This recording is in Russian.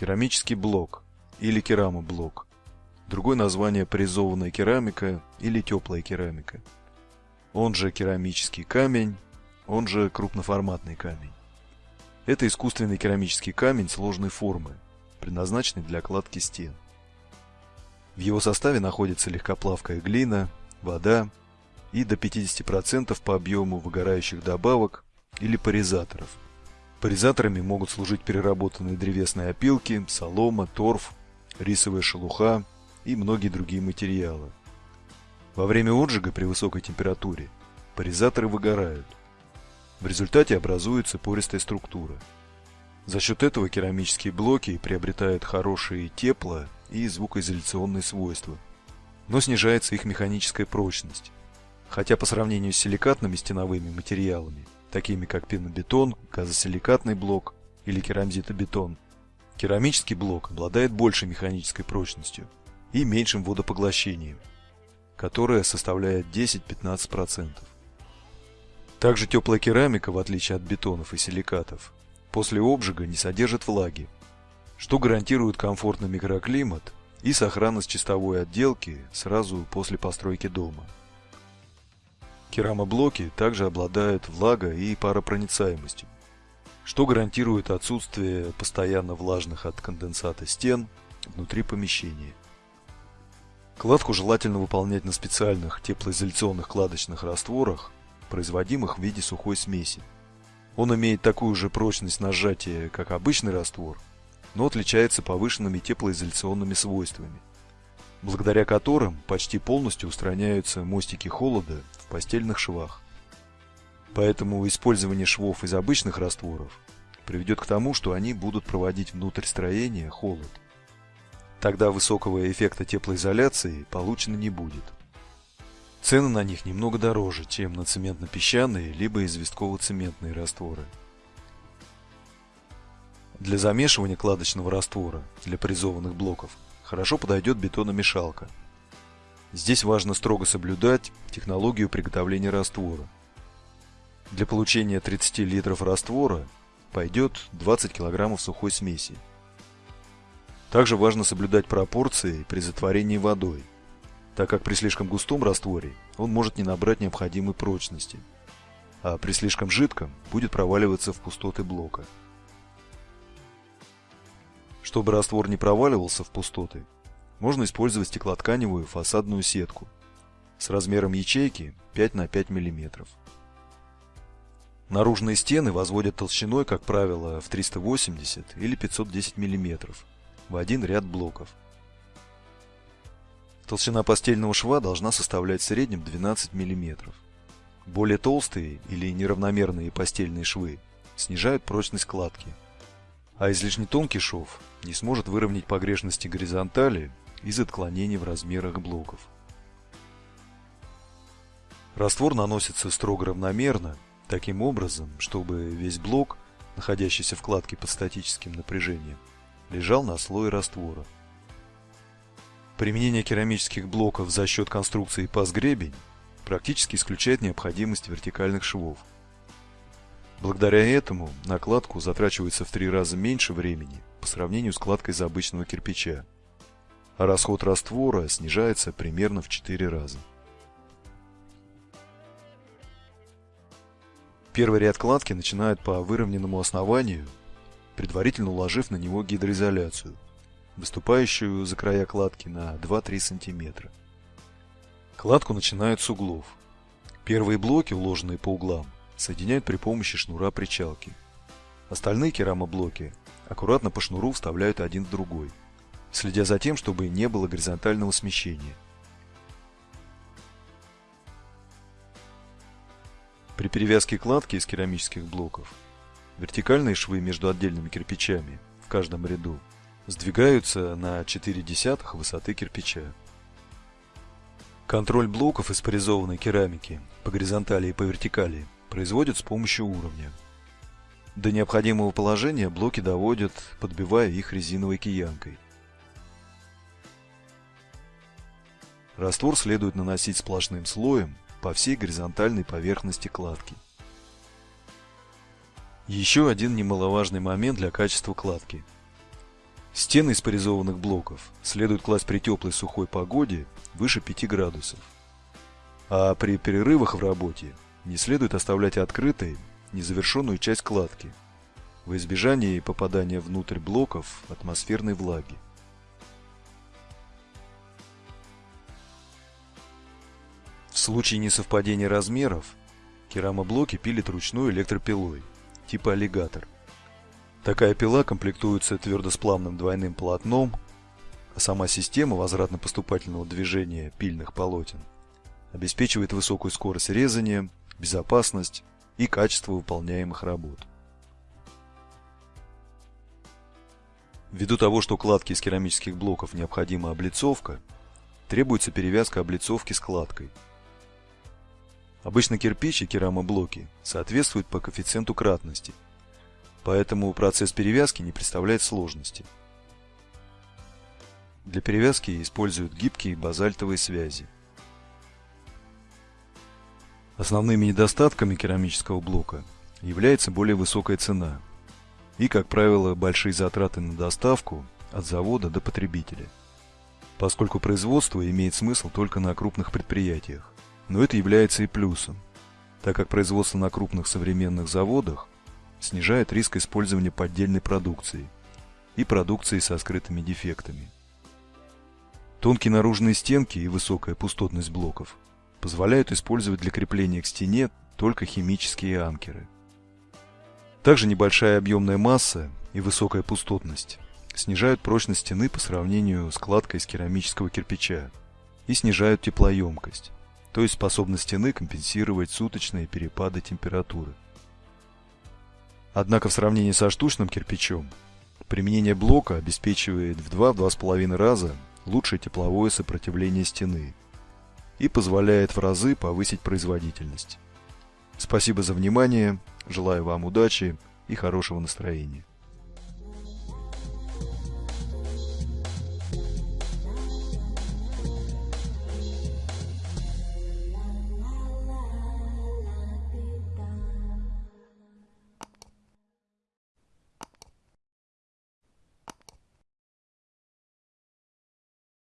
Керамический блок или керамоблок. Другое название паризованная керамика или теплая керамика. Он же керамический камень, он же крупноформатный камень. Это искусственный керамический камень сложной формы, предназначенный для кладки стен. В его составе находится легкоплавкая глина, вода и до 50% по объему выгорающих добавок или паризаторов. Паризаторами могут служить переработанные древесные опилки, солома, торф, рисовая шелуха и многие другие материалы. Во время отжига при высокой температуре паризаторы выгорают. В результате образуется пористая структура. За счет этого керамические блоки приобретают хорошие тепло- и звукоизоляционные свойства, но снижается их механическая прочность. Хотя по сравнению с силикатными стеновыми материалами, такими как пенобетон, газосиликатный блок или керамзитобетон, керамический блок обладает большей механической прочностью и меньшим водопоглощением, которое составляет 10-15%. Также теплая керамика, в отличие от бетонов и силикатов, после обжига не содержит влаги, что гарантирует комфортный микроклимат и сохранность чистовой отделки сразу после постройки дома. Керамоблоки также обладают влага- и паропроницаемостью, что гарантирует отсутствие постоянно влажных от конденсата стен внутри помещения. Кладку желательно выполнять на специальных теплоизоляционных кладочных растворах, производимых в виде сухой смеси. Он имеет такую же прочность на сжатие, как обычный раствор, но отличается повышенными теплоизоляционными свойствами, благодаря которым почти полностью устраняются мостики холода постельных швах. Поэтому использование швов из обычных растворов приведет к тому, что они будут проводить внутрь строения холод. Тогда высокого эффекта теплоизоляции получено не будет. Цены на них немного дороже, чем на цементно-песчаные либо известково-цементные растворы. Для замешивания кладочного раствора для паризованных блоков хорошо подойдет бетономешалка. Здесь важно строго соблюдать технологию приготовления раствора. Для получения 30 литров раствора пойдет 20 кг сухой смеси. Также важно соблюдать пропорции при затворении водой, так как при слишком густом растворе он может не набрать необходимой прочности, а при слишком жидком будет проваливаться в пустоты блока. Чтобы раствор не проваливался в пустоты, можно использовать стеклотканевую фасадную сетку с размером ячейки 5 на 5 мм. Наружные стены возводят толщиной, как правило, в 380 или 510 мм в один ряд блоков. Толщина постельного шва должна составлять в среднем 12 мм. Более толстые или неравномерные постельные швы снижают прочность кладки, а излишне тонкий шов не сможет выровнять погрешности горизонтали из отклонений в размерах блоков. Раствор наносится строго равномерно, таким образом, чтобы весь блок, находящийся в кладке под статическим напряжением, лежал на слое раствора. Применение керамических блоков за счет конструкции паз-гребень практически исключает необходимость вертикальных швов. Благодаря этому накладку затрачивается в три раза меньше времени по сравнению с кладкой из обычного кирпича, а расход раствора снижается примерно в 4 раза. Первый ряд кладки начинают по выровненному основанию предварительно уложив на него гидроизоляцию, выступающую за края кладки на 2-3 см. Кладку начинают с углов. Первые блоки, уложенные по углам, соединяют при помощи шнура причалки. Остальные керамоблоки аккуратно по шнуру вставляют один в другой, следя за тем, чтобы не было горизонтального смещения. При перевязке кладки из керамических блоков Вертикальные швы между отдельными кирпичами в каждом ряду сдвигаются на 4 десятых высоты кирпича. Контроль блоков из паризованной керамики по горизонтали и по вертикали производят с помощью уровня. До необходимого положения блоки доводят, подбивая их резиновой киянкой. Раствор следует наносить сплошным слоем по всей горизонтальной поверхности кладки. Еще один немаловажный момент для качества кладки. Стены из порезованных блоков следует класть при теплой сухой погоде выше 5 градусов. А при перерывах в работе не следует оставлять открытой незавершенную часть кладки во избежание попадания внутрь блоков атмосферной влаги. Случае несовпадения размеров керамоблоки пилят ручной электропилой типа аллигатор. Такая пила комплектуется твердосплавным двойным полотном, а сама система возвратно-поступательного движения пильных полотен обеспечивает высокую скорость резания, безопасность и качество выполняемых работ. Ввиду того, что кладки из керамических блоков необходима облицовка, требуется перевязка облицовки складкой. Обычно кирпич и керамоблоки соответствуют по коэффициенту кратности, поэтому процесс перевязки не представляет сложности. Для перевязки используют гибкие базальтовые связи. Основными недостатками керамического блока является более высокая цена и, как правило, большие затраты на доставку от завода до потребителя, поскольку производство имеет смысл только на крупных предприятиях. Но это является и плюсом, так как производство на крупных современных заводах снижает риск использования поддельной продукции и продукции со скрытыми дефектами. Тонкие наружные стенки и высокая пустотность блоков позволяют использовать для крепления к стене только химические анкеры. Также небольшая объемная масса и высокая пустотность снижают прочность стены по сравнению с кладкой из керамического кирпича и снижают теплоемкость, то есть способность стены компенсировать суточные перепады температуры. Однако в сравнении со штучным кирпичом применение блока обеспечивает в 2-2,5 раза лучшее тепловое сопротивление стены и позволяет в разы повысить производительность. Спасибо за внимание, желаю вам удачи и хорошего настроения.